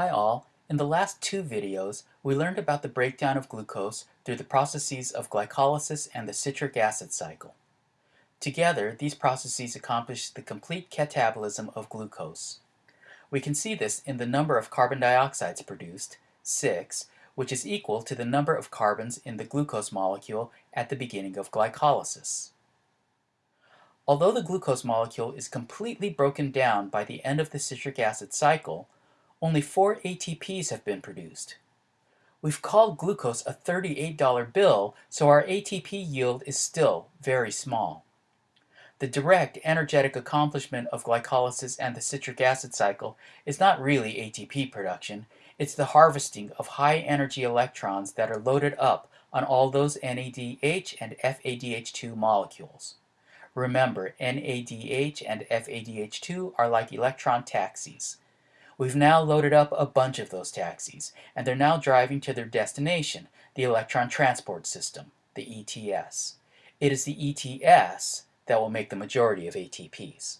Hi all, in the last two videos we learned about the breakdown of glucose through the processes of glycolysis and the citric acid cycle. Together, these processes accomplish the complete catabolism of glucose. We can see this in the number of carbon dioxides produced, 6, which is equal to the number of carbons in the glucose molecule at the beginning of glycolysis. Although the glucose molecule is completely broken down by the end of the citric acid cycle, only four ATPs have been produced. We've called glucose a $38 bill, so our ATP yield is still very small. The direct energetic accomplishment of glycolysis and the citric acid cycle is not really ATP production, it's the harvesting of high energy electrons that are loaded up on all those NADH and FADH2 molecules. Remember, NADH and FADH2 are like electron taxis. We've now loaded up a bunch of those taxis, and they're now driving to their destination, the Electron Transport System, the ETS. It is the ETS that will make the majority of ATPs.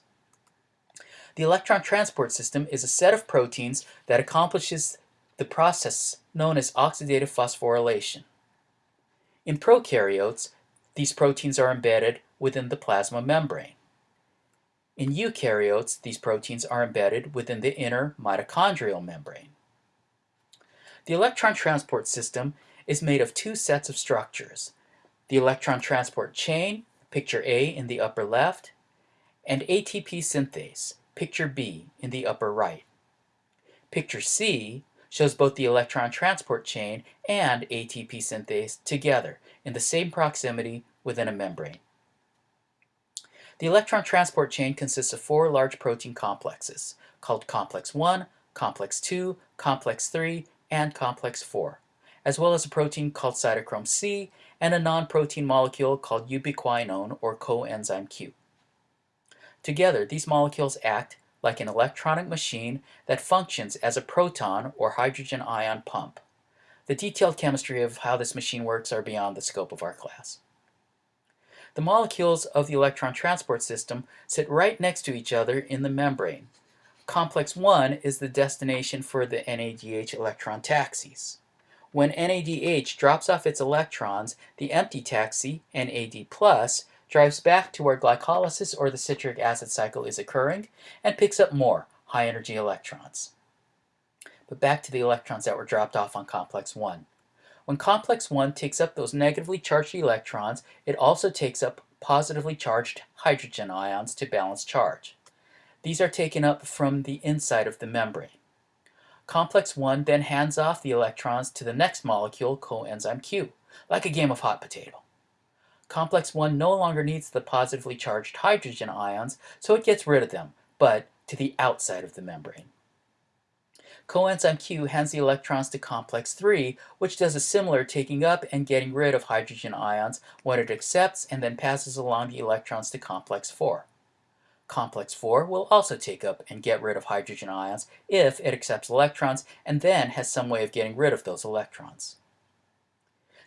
The electron transport system is a set of proteins that accomplishes the process known as oxidative phosphorylation. In prokaryotes, these proteins are embedded within the plasma membrane. In eukaryotes, these proteins are embedded within the inner mitochondrial membrane. The electron transport system is made of two sets of structures, the electron transport chain, picture A in the upper left, and ATP synthase, picture B in the upper right. Picture C shows both the electron transport chain and ATP synthase together in the same proximity within a membrane. The electron transport chain consists of four large protein complexes, called complex 1, complex 2, complex 3, and complex 4, as well as a protein called cytochrome C and a non-protein molecule called ubiquinone or coenzyme Q. Together, these molecules act like an electronic machine that functions as a proton or hydrogen ion pump. The detailed chemistry of how this machine works are beyond the scope of our class. The molecules of the electron transport system sit right next to each other in the membrane. Complex 1 is the destination for the NADH electron taxis. When NADH drops off its electrons, the empty taxi, NAD+, drives back to where glycolysis or the citric acid cycle is occurring and picks up more high-energy electrons. But back to the electrons that were dropped off on complex 1. When complex 1 takes up those negatively charged electrons, it also takes up positively charged hydrogen ions to balance charge. These are taken up from the inside of the membrane. Complex 1 then hands off the electrons to the next molecule, coenzyme Q, like a game of hot potato. Complex 1 no longer needs the positively charged hydrogen ions, so it gets rid of them, but to the outside of the membrane. Coenzyme Q hands the electrons to complex 3, which does a similar taking up and getting rid of hydrogen ions when it accepts and then passes along the electrons to complex 4. Complex 4 will also take up and get rid of hydrogen ions if it accepts electrons and then has some way of getting rid of those electrons.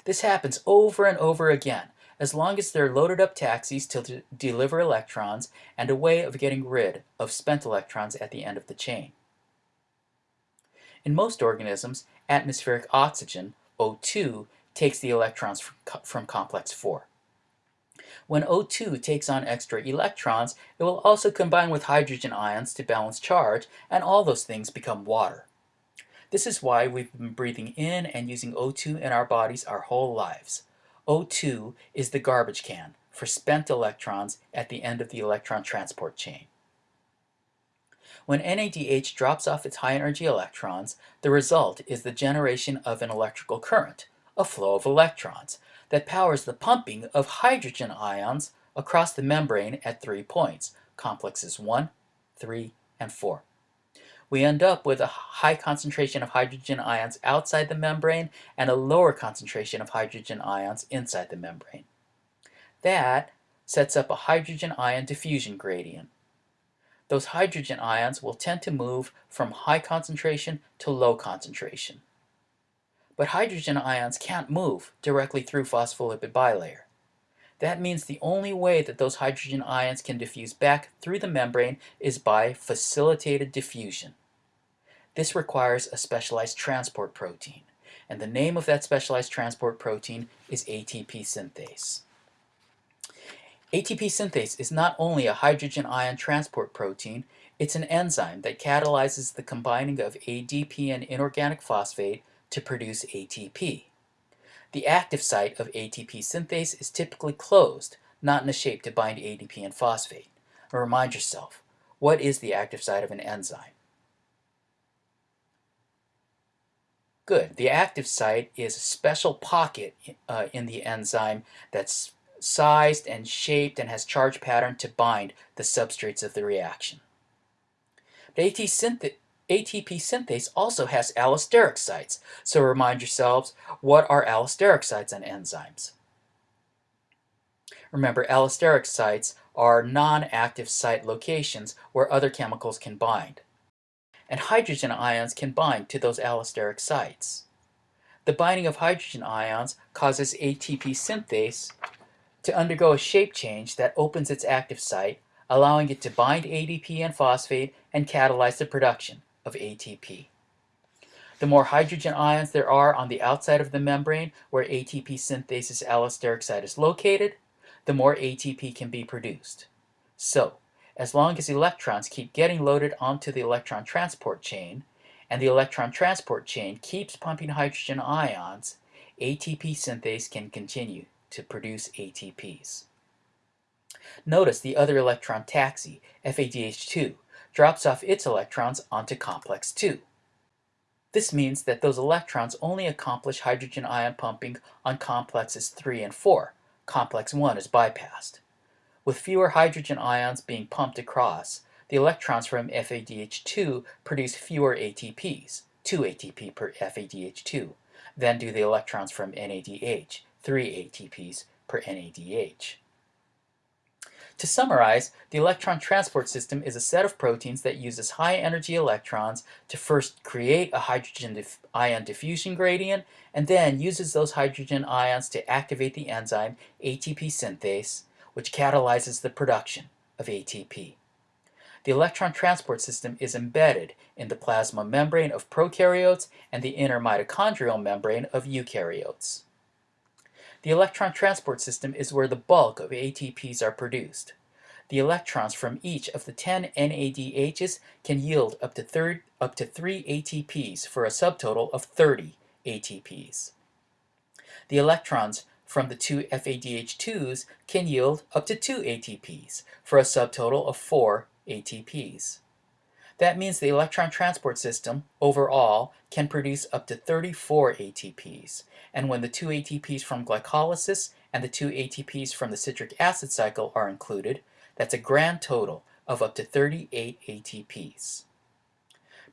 This happens over and over again, as long as there are loaded up taxis to deliver electrons and a way of getting rid of spent electrons at the end of the chain. In most organisms, atmospheric oxygen, O2, takes the electrons from complex 4. When O2 takes on extra electrons, it will also combine with hydrogen ions to balance charge, and all those things become water. This is why we've been breathing in and using O2 in our bodies our whole lives. O2 is the garbage can for spent electrons at the end of the electron transport chain. When NADH drops off its high-energy electrons, the result is the generation of an electrical current, a flow of electrons, that powers the pumping of hydrogen ions across the membrane at three points, complexes 1, 3, and 4. We end up with a high concentration of hydrogen ions outside the membrane and a lower concentration of hydrogen ions inside the membrane. That sets up a hydrogen ion diffusion gradient those hydrogen ions will tend to move from high concentration to low concentration. But hydrogen ions can't move directly through phospholipid bilayer. That means the only way that those hydrogen ions can diffuse back through the membrane is by facilitated diffusion. This requires a specialized transport protein, and the name of that specialized transport protein is ATP synthase. ATP synthase is not only a hydrogen ion transport protein, it's an enzyme that catalyzes the combining of ADP and inorganic phosphate to produce ATP. The active site of ATP synthase is typically closed, not in a shape to bind ADP and phosphate. remind yourself, what is the active site of an enzyme? Good. The active site is a special pocket uh, in the enzyme that's sized and shaped and has charge pattern to bind the substrates of the reaction. But AT synth ATP synthase also has allosteric sites, so remind yourselves, what are allosteric sites on enzymes? Remember, allosteric sites are non-active site locations where other chemicals can bind and hydrogen ions can bind to those allosteric sites. The binding of hydrogen ions causes ATP synthase to undergo a shape change that opens its active site, allowing it to bind ADP and phosphate and catalyze the production of ATP. The more hydrogen ions there are on the outside of the membrane where ATP synthase's allosteric site is located, the more ATP can be produced. So, as long as electrons keep getting loaded onto the electron transport chain, and the electron transport chain keeps pumping hydrogen ions, ATP synthase can continue to produce ATPs. Notice the other electron taxi, FADH2, drops off its electrons onto complex 2. This means that those electrons only accomplish hydrogen ion pumping on complexes 3 and 4. Complex 1 is bypassed. With fewer hydrogen ions being pumped across, the electrons from FADH2 produce fewer ATPs, 2 ATP per FADH2, than do the electrons from NADH, 3 ATPs per NADH. To summarize, the electron transport system is a set of proteins that uses high-energy electrons to first create a hydrogen ion diffusion gradient, and then uses those hydrogen ions to activate the enzyme ATP synthase, which catalyzes the production of ATP. The electron transport system is embedded in the plasma membrane of prokaryotes and the inner mitochondrial membrane of eukaryotes. The electron transport system is where the bulk of ATPs are produced. The electrons from each of the 10 NADHs can yield up to, third, up to 3 ATPs for a subtotal of 30 ATPs. The electrons from the two FADH2s can yield up to 2 ATPs for a subtotal of 4 ATPs. That means the electron transport system, overall, can produce up to 34 ATPs. And when the two ATPs from glycolysis and the two ATPs from the citric acid cycle are included, that's a grand total of up to 38 ATPs.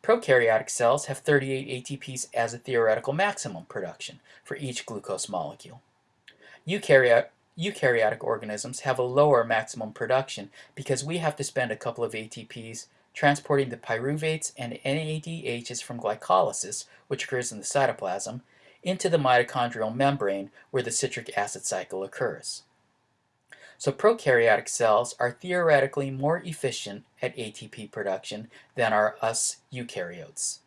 Prokaryotic cells have 38 ATPs as a theoretical maximum production for each glucose molecule. Eukaryotic, eukaryotic organisms have a lower maximum production because we have to spend a couple of ATPs transporting the pyruvates and NADHs from glycolysis, which occurs in the cytoplasm, into the mitochondrial membrane where the citric acid cycle occurs. So prokaryotic cells are theoretically more efficient at ATP production than are us eukaryotes.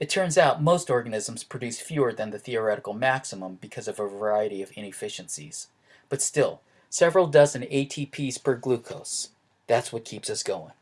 It turns out most organisms produce fewer than the theoretical maximum because of a variety of inefficiencies. But still, several dozen ATPs per glucose. That's what keeps us going.